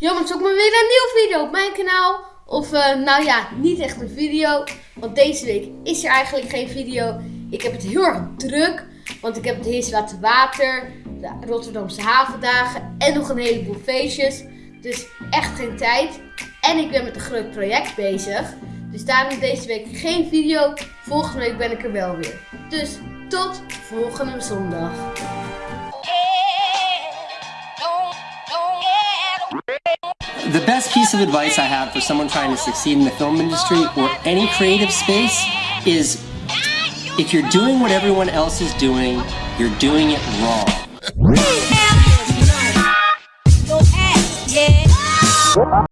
Jongens, zoek maar weer een nieuwe video op mijn kanaal. Of eh, nou ja, niet echt een video. Want deze week is er eigenlijk geen video. Ik heb het heel erg druk. Want ik heb het Heers Laten Water, de Rotterdamse havendagen en nog een heleboel feestjes. Dus echt geen tijd. En ik ben met een groot project bezig. Dus daarom deze week geen video. Volgende week ben ik er wel weer. Dus tot volgende zondag. The best piece of advice I have for someone trying to succeed in the film industry or any creative space is if you're doing what everyone else is doing, you're doing it wrong.